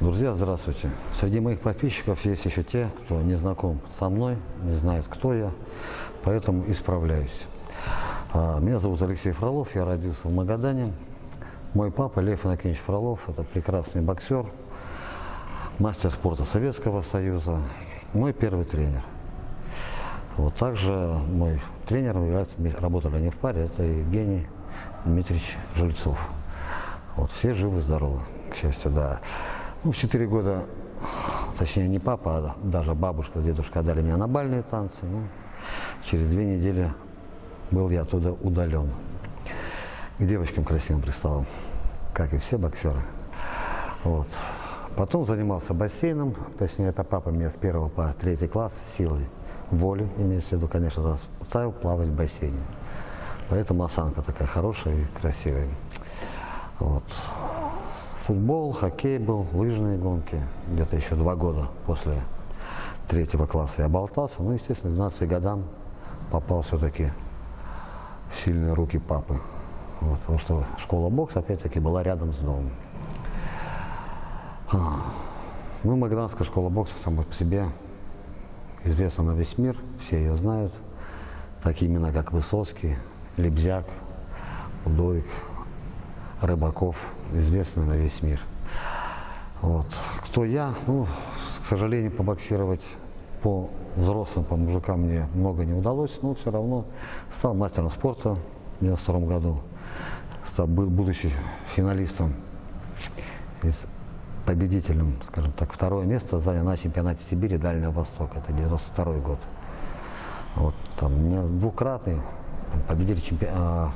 Друзья, здравствуйте. Среди моих подписчиков есть еще те, кто не знаком со мной, не знает, кто я, поэтому исправляюсь. А, Меня зовут Алексей Фролов, я родился в Магадане. Мой папа Лев Иннокеньевич Фролов, это прекрасный боксер, мастер спорта Советского Союза, мой первый тренер. Вот также мой тренер является, работали они в паре, это Евгений Дмитриевич Жильцов. Вот все живы-здоровы, к счастью, да. Ну, в 4 года, точнее не папа, а даже бабушка с дедушкой отдали меня на бальные танцы. Ну, через две недели был я оттуда удален. К девочкам красивым приставал, как и все боксеры. Вот. Потом занимался бассейном, точнее это папа меня с первого по третий класс силой воли, имеется в виду, конечно, заставил плавать в бассейне. Поэтому осанка такая хорошая и красивая. Вот футбол, хоккей был, лыжные гонки. Где-то еще два года после третьего класса я болтался. Ну, естественно, к 12 годам попал все-таки в сильные руки папы. Вот, потому что школа бокса, опять-таки, была рядом с домом. А, ну, Магаданская школа бокса сама по себе известна на весь мир, все ее знают. Такие имена, как Высоцкий, Лебзяк, Удовик, Рыбаков, известный на весь мир. Вот. Кто я? Ну, к сожалению, побоксировать по взрослым, по мужикам мне много не удалось, но все равно стал мастером спорта в 92 году, стал, был, будучи финалистом и победителем, скажем так, второе место занял на чемпионате Сибири Дальнего Востока, это 92 год. Вот, там, двукратный там, победитель чемпионата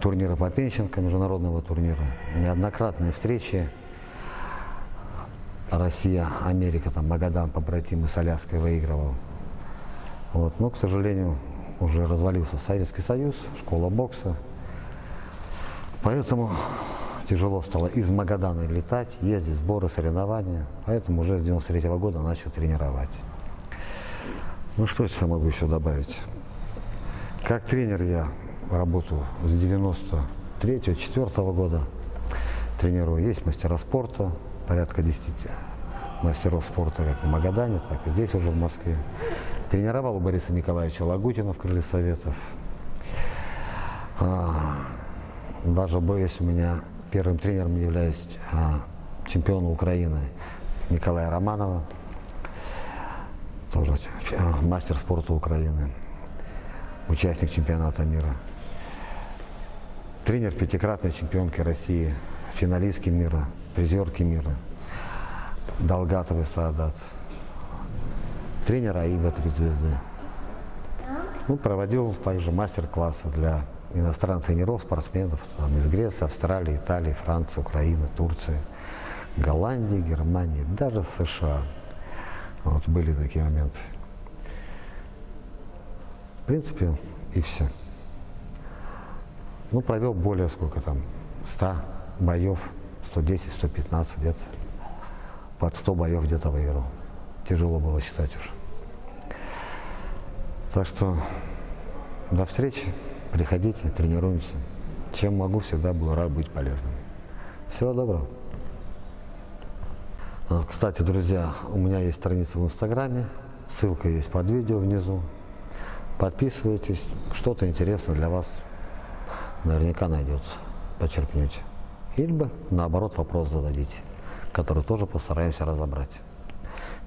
турнира по Пенченко, международного турнира, неоднократные встречи. Россия, Америка, там Магадан, побратимы с Аляской выигрывал. Вот. Но, к сожалению, уже развалился Советский Союз, школа бокса. Поэтому тяжело стало из Магадана летать, ездить, сборы, соревнования. Поэтому уже с 93 -го года начал тренировать. Ну что я могу еще добавить? Как тренер я работу с 93-4 года тренирую. Есть мастера спорта, порядка 10 мастеров спорта как в Магадане, так и здесь уже в Москве. Тренировал у Бориса Николаевича Лагутина в Крыле Советов. А, даже боюсь, у меня первым тренером являюсь а, чемпиона Украины Николая Романова, тоже а, мастер спорта Украины, участник чемпионата мира. Тренер пятикратной чемпионки России, финалистки мира, призерки мира, Долгатовый Саадат. Тренер АИБа «Три звезды». Ну, проводил также мастер-классы для иностранных тренеров, спортсменов там, из Греции, Австралии, Италии, Франции, Украины, Турции, Голландии, Германии, даже США. Вот были такие моменты. В принципе, и все. Ну, провел более сколько там, 100 боев, 110, 115 где-то. Под 100 боев где-то выиграл. Тяжело было считать уже. Так что до встречи, приходите, тренируемся. Чем могу, всегда буду рад быть полезным. Всего доброго. А, кстати, друзья, у меня есть страница в Инстаграме, ссылка есть под видео внизу. Подписывайтесь, что-то интересное для вас наверняка найдется, почерпнете. Или бы, наоборот, вопрос зададите, который тоже постараемся разобрать.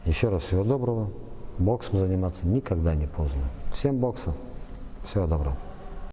Еще раз всего доброго. Боксом заниматься никогда не поздно. Всем бокса. Всего доброго.